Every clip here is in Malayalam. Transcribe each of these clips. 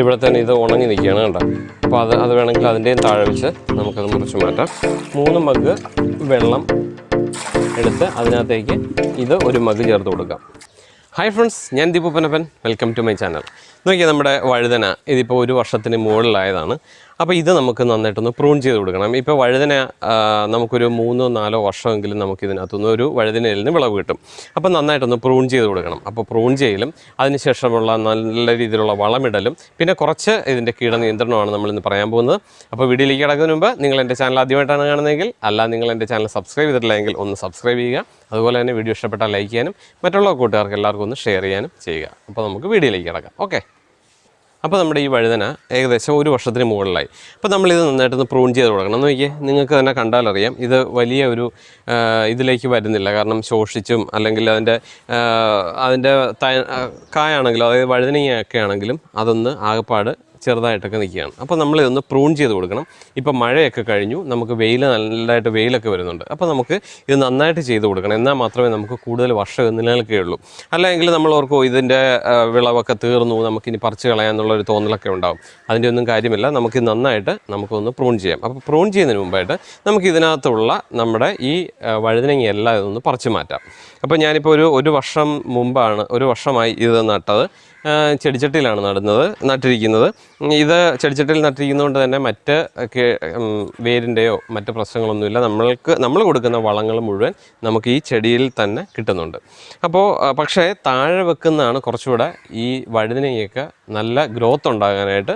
ഇവിടെ തന്നെ ഇത് ഉണങ്ങി നിൽക്കുകയാണ് കേട്ടോ അപ്പോൾ അത് അത് വേണമെങ്കിൽ അതിന്റെയും താഴെ വെച്ച് നമുക്കത് മുറിച്ച് മാറ്റാം. മൂന്ന് മഗ് വെള്ളം എടുത്ത് അതിനകത്തേക്ക് ഇത് ഒരു മഗ് ചേർത്ത് കൊടുക്കാം. ഹായ് ഫ്രണ്ട്സ് ഞാൻ Deepu Panappan welcome to my channel നോക്കിയാൽ നമ്മുടെ വഴുതന ഇതിപ്പോൾ ഒരു വർഷത്തിന് മുകളിലായതാണ്. അപ്പോൾ ഇത് നമുക്ക് നന്നായിട്ടൊന്ന് പ്രൂൺ ചെയ്ത് കൊടുക്കണം. ഇപ്പോൾ വഴുതന നമുക്കൊരു മൂന്നോ നാലോ വർഷമെങ്കിലും നമുക്ക് ഇതിനകത്തുനിന്ന് ഒരു വഴുതനയിൽ നിന്ന് വിളവ് കിട്ടും. അപ്പോൾ നന്നായിട്ടൊന്ന് പ്രൂൺ ചെയ്ത് കൊടുക്കണം. അപ്പോൾ പ്രൂൺ ചെയ്യലും അതിനുശേഷമുള്ള നല്ല രീതിയിലുള്ള വളമിടലും പിന്നെ കുറച്ച് ഇതിന്റെ കീടനിയന്ത്രണമാണ് നമ്മളിന്ന് പറയാൻ പോകുന്നത്. അപ്പോൾ വീഡിയോയിലേക്ക് കിടക്കുന്നതിന് മുമ്പ് നിങ്ങൾ എന്റെ ചാനൽ ആദ്യമായിട്ടാണ് കാണുന്നതെങ്കിൽ അല്ല നിങ്ങൾ എന്റെ ചാനൽ സബ്സ്ക്രൈബ് ചെയ്തിട്ടില്ലെങ്കിൽ ഒന്ന് സബ്സ്ക്രൈബ് ചെയ്യുക. അതുപോലെ തന്നെ വീഡിയോ ഇഷ്ടപ്പെട്ടാൽ ലൈക്ക് ചെയ്യാനും മറ്റുള്ള കൂട്ടുകാർക്ക് എല്ലാവർക്കും ഒന്ന് ഷെയർ ചെയ്യാനും ചെയ്യുക. അപ്പോൾ നമുക്ക് വീഡിയോയിലേക്ക് കിടക്കാം. ഓക്കെ. അപ്പോൾ നമ്മുടെ ഈ വഴുതന ഏകദേശം ഒരു വർഷത്തിന് മുകളിലായി. അപ്പോൾ നമ്മളിത് നന്നായിട്ടൊന്ന് പ്രൂൺ ചെയ്ത് കൊടുക്കണം. എന്ന് നോക്കിയേ നിങ്ങൾക്ക് തന്നെ കണ്ടാലറിയാം. ഇത് വലിയ ഒരു ഇതിലേക്ക് വരുന്നില്ല. കാരണം ശോഷിച്ചും അല്ലെങ്കിൽ അതിന്റെ അതിന്റെ കായാണെങ്കിലും അതായത് വഴുതനയൊക്കെ ആണെങ്കിലും അതൊന്ന് ആകപ്പാട് ചെറുതായിട്ടൊക്കെ നിൽക്കുകയാണ്. അപ്പോൾ നമ്മൾ നമ്മളിതൊന്ന് പ്രൂൺ ചെയ്ത് കൊടുക്കണം. ഇപ്പോൾ മഴയൊക്കെ കഴിഞ്ഞു. നമുക്ക് വെയിൽ നല്ലതായിട്ട് വെയിലൊക്കെ വരുന്നുണ്ട്. അപ്പോൾ നമുക്ക് ഇത് നന്നായിട്ട് ചെയ്ത് കൊടുക്കണം. എന്നാൽ മാത്രമേ നമുക്ക് കൂടുതൽ വർഷം നിലനിൽക്കുകയുള്ളൂ. അല്ലെങ്കിൽ നമ്മൾ ഓർക്കും ഇതിന്റെ വിളവൊക്കെ തീർന്നു. നമുക്കിനി പറിച്ച് കളയാന്നുള്ളൊരു തോന്നലൊക്കെ ഉണ്ടാകും അതിന്റെ ഒന്നും കാര്യമില്ല. നമുക്ക് നന്നായിട്ട് നമുക്കൊന്ന് പ്രൂൺ ചെയ്യാം. അപ്പോൾ പ്രൂൺ ചെയ്യുന്നതിന് മുമ്പായിട്ട് നമുക്ക് ഇതിനകത്തുള്ള നമ്മുടെ ഈ വഴുതിനങ്ങയെല്ലാം ഇതൊന്ന് പറിച്ച് മാറ്റാം. അപ്പോൾ ഞാനിപ്പോൾ ഒരു ഒരു വർഷം മുമ്പാണ് ഒരു വർഷമായി ഇത് നട്ടത്. ചെടിച്ചട്ടിയിലാണ് നടുന്നത് നട്ടിരിക്കുന്നത്. ഇത് ചെടിച്ചട്ടിയിൽ നട്ടിരിക്കുന്നതുകൊണ്ട് തന്നെ മറ്റ് വേരിന്റെയോ മറ്റ് പ്രശ്നങ്ങളൊന്നുമില്ല. നമ്മൾക്ക് നമ്മൾ കൊടുക്കുന്ന വളങ്ങൾ മുഴുവൻ നമുക്ക് ഈ ചെടിയിൽ തന്നെ കിട്ടുന്നുണ്ട്. അപ്പോൾ പക്ഷേ താഴെ വെക്കുന്നതാണ് കുറച്ചുകൂടെ ഈ വഴുതനയൊക്കെ നല്ല ഗ്രോത്ത് ഉണ്ടാകാനായിട്ട്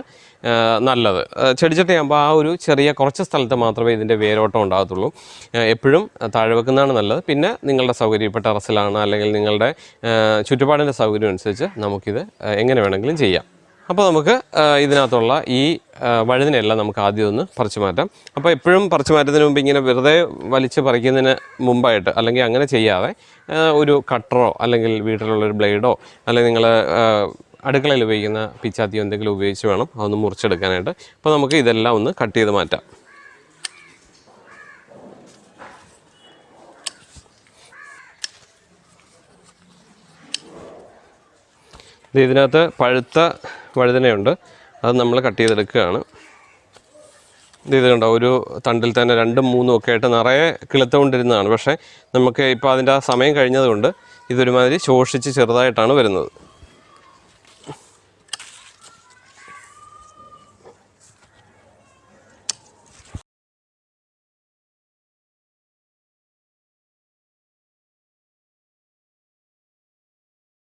നല്ലത്. ചെടിച്ചട്ടിയാകുമ്പോൾ ആ ഒരു ചെറിയ കുറച്ച് സ്ഥലത്ത് മാത്രമേ ഇതിന്റെ വേരോട്ടം ഉണ്ടാകത്തുള്ളൂ. എപ്പോഴും താഴെ വെക്കുന്നതാണ് നല്ലത്. പിന്നെ നിങ്ങളുടെ സൗകര്യം ഇപ്പോൾ ടെറസിലാണ് അല്ലെങ്കിൽ നിങ്ങളുടെ ചുറ്റുപാടിന്റെ സൗകര്യം അനുസരിച്ച് നമുക്കിത് എങ്ങനെ വേണമെങ്കിലും ചെയ്യാം. അപ്പോൾ നമുക്ക് ഇതിനകത്തുള്ള ഈ വഴുതിനെല്ലാം നമുക്ക് ആദ്യം ഒന്ന് പറിച്ചു മാറ്റാം. അപ്പോൾ എപ്പോഴും പറിച്ചു മാറ്റുന്നതിന് മുമ്പ് ഇങ്ങനെ വെറുതെ വലിച്ച് പറിക്കുന്നതിന് മുമ്പായിട്ട് അല്ലെങ്കിൽ അങ്ങനെ ചെയ്യാതെ ഒരു കട്ടറോ അല്ലെങ്കിൽ വീട്ടിലുള്ള ഒരു ബ്ലേഡോ അല്ലെങ്കിൽ നിങ്ങൾ അടുക്കളയിൽ ഉപയോഗിക്കുന്ന പിച്ചാത്തിയോ എന്തെങ്കിലും ഉപയോഗിച്ച് വേണം അതൊന്ന് മുറിച്ചെടുക്കാനായിട്ട്. അപ്പോൾ നമുക്ക് ഇതെല്ലാം ഒന്ന് കട്ട് ചെയ്ത് മാറ്റാം. ഇത് ഇതിനകത്ത് പഴുത്ത വഴുതനയുണ്ട്. അത് നമ്മൾ കട്ട് ചെയ്തെടുക്കുകയാണ്. ഇത് കണ്ടോ ഒരു തണ്ടിൽ തന്നെ രണ്ടും മൂന്നും ഒക്കെ ആയിട്ട് നിറയെ കിളുത്തുകൊണ്ടിരുന്നതാണ്. പക്ഷേ നമുക്ക് ഇപ്പോൾ അതിന്റെ ആ സമയം കഴിഞ്ഞതുകൊണ്ട് ഇതൊരുമാതിരി ശോഷിച്ച് ചെറുതായിട്ടാണ് വരുന്നത്.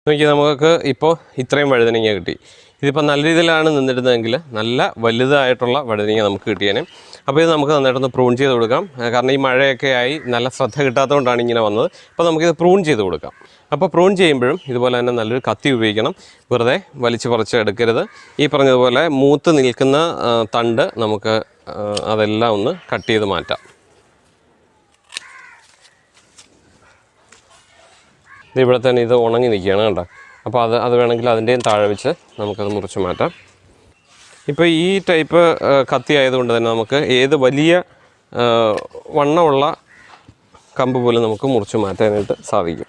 നോക്കി നമുക്ക് ഇപ്പോൾ ഇത്രയും വഴുതനങ്ങ കിട്ടി. ഇതിപ്പോൾ നല്ല രീതിയിലാണ് നിന്നിരുന്നതെങ്കിൽ നല്ല വലുതായിട്ടുള്ള വഴുതനങ്ങ നമുക്ക് കിട്ടിയേനെ. അപ്പോൾ ഇത് നമുക്ക് നന്നായിട്ടൊന്ന് പ്രൂൺ ചെയ്ത് കൊടുക്കാം. കാരണം ഈ മഴയൊക്കെ ആയി നല്ല ശ്രദ്ധ കിട്ടാത്തതുകൊണ്ടാണ് ഇങ്ങനെ വന്നത്. അപ്പോൾ നമുക്കിത് പ്രൂൺ ചെയ്ത് കൊടുക്കാം. അപ്പോൾ പ്രൂൺ ചെയ്യുമ്പോഴും ഇതുപോലെ തന്നെ നല്ലൊരു കത്തി ഉപയോഗിക്കണം. വെറുതെ വലിച്ചു പറിച്ച് എടുക്കരുത്. ഈ പറഞ്ഞതുപോലെ മൂത്ത് നിൽക്കുന്ന തണ്ട് നമുക്ക് അതെല്ലാം ഒന്ന് കട്ട് ചെയ്ത് മാറ്റാം. ഇത് ഇവിടെ തന്നെ ഇത് ഉണങ്ങി നിൽക്കുകയാണ് കേട്ടോ അപ്പോൾ അത് അത് വേണമെങ്കിൽ അതിന്റെയും താഴെ വെച്ച് നമുക്കത് മുറിച്ച് മാറ്റാം. ഇപ്പോൾ ഈ ടൈപ്പ് കത്തി ആയതുകൊണ്ട് തന്നെ നമുക്ക് ഏത് വലിയ വണ്ണമുള്ള കമ്പ് പോലും നമുക്ക് മുറിച്ച് മാറ്റാനായിട്ട് സാധിക്കും.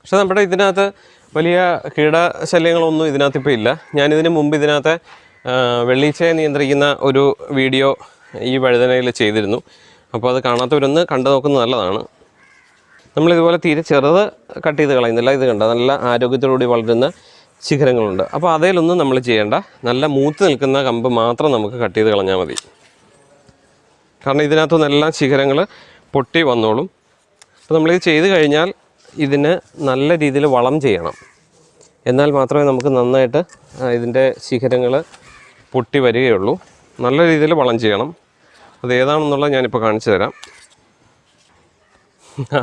പക്ഷെ നമ്മുടെ ഇതിനകത്ത് വലിയ കീടശല്യങ്ങളൊന്നും ഇതിനകത്ത് ഇപ്പോൾ ഇല്ല. ഞാനിതിന് മുമ്പ് ഇതിനകത്ത് വെള്ളീച്ചയെ നിയന്ത്രിക്കുന്ന ഒരു വീഡിയോ ഈ വഴുതനയിൽ ചെയ്തിരുന്നു. അപ്പോൾ അത് കാണാത്തവരൊന്ന് കണ്ടു നോക്കുന്നത് നല്ലതാണ്. നമ്മളിതുപോലെ തീരെ ചെറുത് കട്ട് ചെയ്ത് കളയുന്നില്ല. ഇത് കണ്ട? നല്ല ആരോഗ്യത്തോടുകൂടി വളരുന്ന ശിഖരങ്ങളുണ്ട്. അപ്പോൾ അതേലൊന്നും നമ്മൾ ചെയ്യേണ്ട. നല്ല മൂത്ത് നിൽക്കുന്ന കമ്പ് മാത്രം നമുക്ക് കട്ട് ചെയ്ത് കളഞ്ഞാൽ മതി. കാരണം ഇതിനകത്തുനിന്നെല്ലാം ശിഖരങ്ങൾ പൊട്ടി വന്നോളും. അപ്പോൾ നമ്മളിത് ചെയ്ത് കഴിഞ്ഞാൽ ഇതിന് നല്ല രീതിയിൽ വളം ചെയ്യണം. എന്നാൽ മാത്രമേ നമുക്ക് നന്നായിട്ട് ഇതിന്റെ ശിഖരങ്ങൾ പൊട്ടി വരികയുള്ളൂ. നല്ല രീതിയിൽ വളം ചെയ്യണം. അത് ഏതാണെന്നുള്ളത് ഞാനിപ്പോൾ കാണിച്ചു തരാം.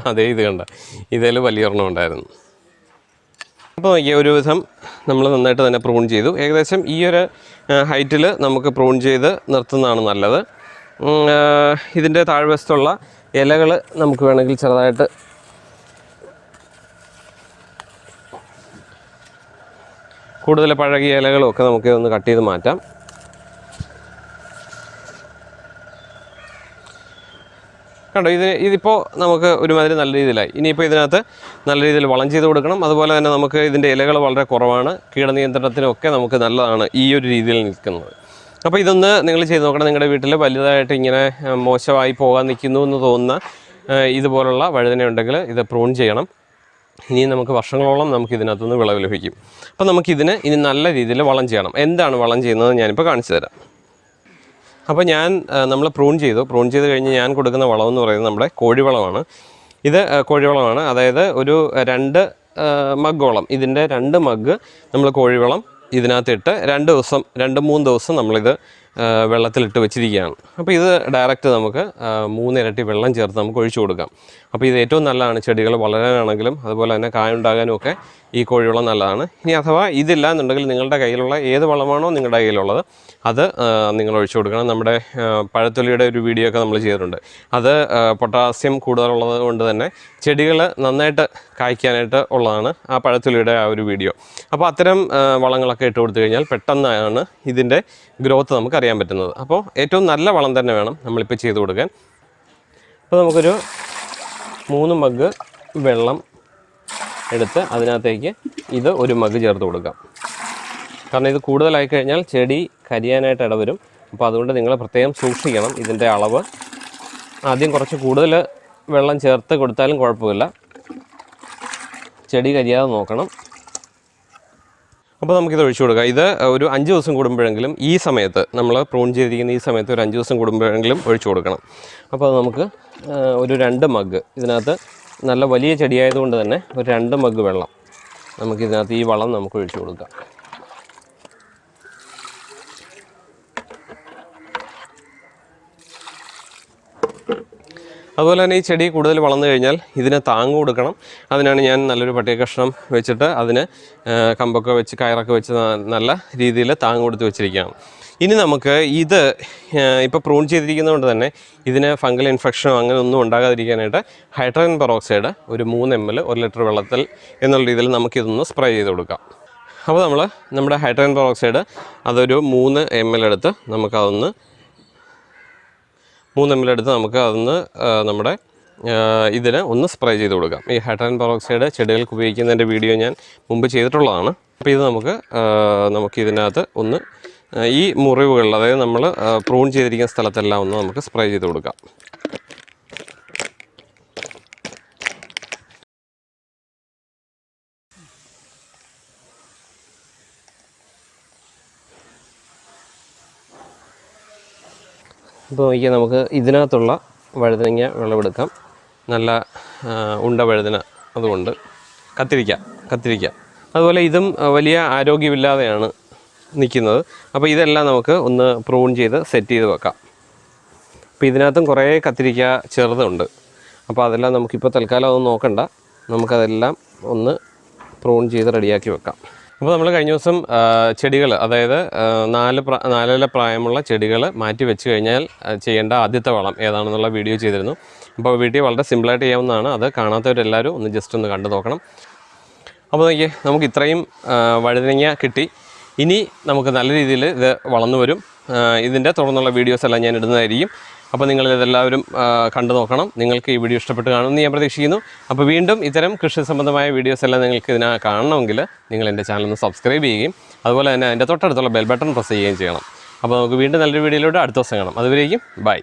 അതേ ഇത് കണ്ട. ഇതേൽ വലിയൊരെണ്ണം ഉണ്ടായിരുന്നു. അപ്പോൾ ഈ ഒരു വിധം നമ്മൾ നന്നായിട്ട് തന്നെ പ്രൂൺ ചെയ്തു. ഏകദേശം ഈ ഒരു ഹൈറ്റിൽ നമുക്ക് പ്രൂൺ ചെയ്ത് നിർത്തുന്നതാണ് നല്ലത്. ഇതിന്റെ താഴ്വശത്തുള്ള ഇലകൾ നമുക്ക് വേണമെങ്കിൽ ചെറുതായിട്ട് കൂടുതൽ പഴകിയ ഇലകളും ഒക്കെ നമുക്ക് ഒന്ന് കട്ട് ചെയ്ത് മാറ്റാം. കണ്ടോ ഇത് ഇതിപ്പോൾ നമുക്ക് ഒരുമാതിരി നല്ല രീതിയിലായി. ഇനിയിപ്പോൾ ഇതിനകത്ത് നല്ല രീതിയിൽ വളം ചെയ്ത് കൊടുക്കണം. അതുപോലെ തന്നെ നമുക്ക് ഇതിന്റെ ഇലകൾ വളരെ കുറവാണ്. കീടനിയന്ത്രണത്തിനൊക്കെ നമുക്ക് നല്ലതാണ് ഈ ഒരു രീതിയിൽ നിൽക്കുന്നത്. അപ്പോൾ ഇതൊന്ന് നിങ്ങൾ ചെയ്ത് നോക്കണം. നിങ്ങളുടെ വീട്ടിൽ വലുതായിട്ട് ഇങ്ങനെ മോശമായി പോകാൻ നിൽക്കുന്നു എന്ന് തോന്നുന്ന ഇതുപോലുള്ള വഴുതന ഉണ്ടെങ്കിൽ ഇത് പ്രൂൺ ചെയ്യണം. ഇനി നമുക്ക് വർഷങ്ങളോളം നമുക്ക് ഇതിനകത്തുനിന്ന് വിളവ് ലഭിക്കും. അപ്പോൾ നമുക്കിതിന് ഇനി നല്ല രീതിയിൽ വളം ചെയ്യണം. എന്താണ് വളം ചെയ്യുന്നത് ഞാനിപ്പോൾ കാണിച്ചു തരാം. അപ്പോൾ ഞാൻ നമ്മൾ പ്രൂൺ ചെയ്തു. പ്രൂൺ ചെയ്ത് കഴിഞ്ഞ് ഞാൻ കൊടുക്കുന്ന വളം എന്ന് പറയുന്നത് നമ്മുടെ കോഴിവളമാണ്. ഇത് കോഴിവളമാണ്. അതായത് ഒരു രണ്ട് മഗ്ഗോളം ഇതിന്റെ രണ്ട് മഗ് നമ്മൾ കോഴിവളം ഇതിനകത്തിട്ട് രണ്ട് ദിവസം രണ്ട് മൂന്ന് ദിവസം നമ്മളിത് വെള്ളത്തിലിട്ട് വെച്ചിരിക്കുകയാണ്. അപ്പോൾ ഇത് ഡയറക്റ്റ് നമുക്ക് മൂന്നിരട്ടി വെള്ളം ചേർത്ത് നമുക്ക് ഒഴിച്ചു കൊടുക്കാം. അപ്പോൾ ഇത് ഏറ്റവും നല്ലതാണ്. ചെടികൾ വളരാനാണെങ്കിലും അതുപോലെ തന്നെ കായുണ്ടാകാനും ഒക്കെ ഈ കോഴിവളം നല്ലതാണ്. ഇനി അഥവാ ഇതില്ല എന്നുണ്ടെങ്കിൽ നിങ്ങളുടെ കയ്യിലുള്ള ഏത് വളമാണോ നിങ്ങളുടെ കയ്യിലുള്ളത് അത് നിങ്ങൾ ഒഴിച്ചു കൊടുക്കണം. നമ്മുടെ പഴത്തൊലിയുടെ ഒരു വീഡിയോ ഒക്കെ നമ്മൾ ചെയ്തിട്ടുണ്ട്. അത് പൊട്ടാസ്യം കൂടുതലുള്ളത് കൊണ്ട് തന്നെ ചെടികൾ നന്നായിട്ട് കായ്ക്കാനായിട്ട് ഉള്ളതാണ് ആ പഴത്തൊലിയുടെ ആ ഒരു വീഡിയോ അപ്പോൾ അത്തരം വളങ്ങളൊക്കെ ഇട്ട് കൊടുത്തു കഴിഞ്ഞാൽ പെട്ടെന്നാണ് ഇതിന്റെ ഗ്രോത്ത് നമുക്ക് അറിയാൻ പറ്റുന്നത്. അപ്പോൾ ഏറ്റവും നല്ല വളം തന്നെ വേണം നമ്മളിപ്പോൾ ചെയ്ത് കൊടുക്കാൻ. അപ്പോൾ നമുക്കൊരു മൂന്ന് മഗ് വെള്ളം എടുത്ത് അതിനകത്തേക്ക് ഇത് ഒരു മഗ് ചേർത്ത് കൊടുക്കാം. കാരണം ഇത് കൂടുതലായി കഴിഞ്ഞാൽ ചെടി കരിയാനായിട്ട് ഇടവരും. അപ്പോൾ അതുകൊണ്ട് നിങ്ങൾ പ്രത്യേകം സൂക്ഷിക്കണം ഇതിന്റെ അളവ്. ആദ്യം കുറച്ച് കൂടുതൽ വെള്ളം ചേർത്ത് കൊടുത്താലും കുഴപ്പമില്ല. ചെടി കരിയാതെ നോക്കണം. അപ്പോൾ നമുക്കിത് ഒഴിച്ചു കൊടുക്കാം. ഇത് ഒരു അഞ്ച് ദിവസം കൂടുമ്പോഴെങ്കിലും ഈ സമയത്ത് നമ്മൾ പ്രൂൺ ചെയ്തിരിക്കുന്ന ഈ സമയത്ത് ഒരു അഞ്ച് ദിവസം കൂടുമ്പോഴെങ്കിലും ഒഴിച്ചു കൊടുക്കണം. അപ്പോൾ അത് നമുക്ക് ഒരു രണ്ട് മഗ് ഇതിനകത്ത് നല്ല വലിയ ചെടിയായതുകൊണ്ട് തന്നെ ഒരു രണ്ട് മഗ് വെള്ളം നമുക്കിതിനകത്ത് ഈ വളം നമുക്ക് ഒഴിച്ചു കൊടുക്കാം. അതുപോലെ തന്നെ ഈ ചെടി കൂടുതൽ വളർന്നു കഴിഞ്ഞാൽ ഇതിനെ താങ്ങ് കൊടുക്കണം. അതിനാണ് ഞാൻ നല്ലൊരു പട്ടിക കഷ്ണം വെച്ചിട്ട് അതിന് കമ്പൊക്കെ വെച്ച് കയറൊക്കെ വെച്ച് നല്ല രീതിയിൽ താങ്ങ് കൊടുത്ത് വെച്ചിരിക്കുകയാണ്. ഇനി നമുക്ക് ഇത് ഇപ്പോൾ പ്രൂൺ ചെയ്തിരിക്കുന്നതുകൊണ്ട് തന്നെ ഇതിന് ഫംഗൽ ഇൻഫെക്ഷനോ അങ്ങനെ ഒന്നും ഉണ്ടാകാതിരിക്കാനായിട്ട് ഹൈഡ്രജൻ പെറോക്സൈഡ് ഒരു മൂന്ന് എം എൽ ഒരു ലിറ്റർ വെള്ളത്തിൽ എന്നുള്ള രീതിയിൽ നമുക്കിതൊന്ന് സ്പ്രേ ചെയ്ത് കൊടുക്കാം. അപ്പോൾ നമ്മൾ നമ്മുടെ ഹൈഡ്രജൻ പെറോക്സൈഡ് അതൊരു മൂന്ന് എം എൽ എടുത്ത് നമുക്കതൊന്ന് മൂന്ന് എം എടുത്ത് നമുക്ക് അതൊന്ന് നമ്മുടെ ഇതിന് ഒന്ന് സ്പ്രേ ചെയ്ത് കൊടുക്കാം. ഈ ഹൈഡ്രജൻ പെറോക്സൈഡ് ചെടികൾക്ക് ഉപയോഗിക്കുന്നതിന്റെ വീഡിയോ ഞാൻ മുമ്പ് ചെയ്തിട്ടുള്ളതാണ്. അപ്പോൾ ഇത് നമുക്ക് നമുക്ക് ഇതിനകത്ത് ഒന്ന് ഈ മുറിവുകളിൽ അതായത് നമ്മൾ പ്രൂൺ ചെയ്തിരിക്കുന്ന സ്ഥലത്തെല്ലാം ഒന്ന് നമുക്ക് സ്പ്രേ ചെയ്ത് കൊടുക്കാം. ഇപ്പോൾ നോക്കിയാൽ നമുക്ക് ഇതിനകത്തുള്ള വഴുതനങ്ങ വിളവെടുക്കാം. നല്ല ഉണ്ട വഴുതന അതുകൊണ്ട്. കത്തിരിക്ക കത്തിരിക്ക. അതുപോലെ ഇതും വലിയ ആരോഗ്യമില്ലാതെയാണ് നിൽക്കുന്നത്. അപ്പോൾ ഇതെല്ലാം നമുക്ക് ഒന്ന് പ്രൂൺ ചെയ്ത് സെറ്റ് ചെയ്ത് വെക്കാം. അപ്പോൾ ഇതിനകത്തും കുറേ കത്തിരിക്ക ചെറുതുണ്ട്. അപ്പോൾ അതെല്ലാം നമുക്കിപ്പോൾ തൽക്കാലം അതൊന്നും നോക്കണ്ട. നമുക്കതെല്ലാം ഒന്ന് പ്രൂൺ ചെയ്ത് റെഡിയാക്കി വെക്കാം. അപ്പോൾ നമ്മൾ കഴിഞ്ഞ ദിവസം ചെടികൾ അതായത് നാല് നാലര പ്രായമുള്ള ചെടികൾ മാറ്റി വെച്ച് കഴിഞ്ഞാൽ ചെയ്യേണ്ട ആദ്യത്തെ വളം ഏതാണെന്നുള്ള വീഡിയോ ചെയ്തിരുന്നു. അപ്പോൾ വീഡിയോ വളരെ സിമ്പിളായിട്ട് ചെയ്യാവുന്നതാണ്. അത് കാണാത്തവരെല്ലാവരും ഒന്ന് ജസ്റ്റ് ഒന്ന് കണ്ടു നോക്കണം. അപ്പോൾ നോക്കിയേ നമുക്ക് ഇത്രയും വഴുതനങ്ങ കിട്ടി. ഇനി നമുക്ക് നല്ല രീതിയിൽ ഇത് വളർന്നു വരും. ഇതിന്റെ തുടർന്നുള്ള വീഡിയോസ് എല്ലാം ഞാൻ ഇടുന്നതായിരിക്കും. അപ്പോൾ നിങ്ങൾ ഇതെല്ലാവരും കണ്ടു നോക്കണം. നിങ്ങൾക്ക് ഈ വീഡിയോ ഇഷ്ടപ്പെട്ട് കാണുമെന്ന് ഞാൻ പ്രതീക്ഷിക്കുന്നു. അപ്പോൾ വീണ്ടും ഇത്തരം കൃഷി സംബന്ധമായ വീഡിയോസ് എല്ലാം നിങ്ങൾക്ക് ഇതിനെ കാണണമെങ്കിൽ നിങ്ങൾ എന്റെ ചാനൽ ഒന്ന് സബ്സ്ക്രൈബ് ചെയ്യുകയും അതുപോലെ തന്നെ അതിന്റെ തൊട്ടടുത്തുള്ള ബെൽ ബട്ടൺ പ്രസ് ചെയ്യുകയും ചെയ്യണം. അപ്പോൾ നമുക്ക് വീണ്ടും നല്ലൊരു വീഡിയോയിലൂടെ അടുത്ത ദിവസം കാണാം. അതുവരേക്കും ബൈ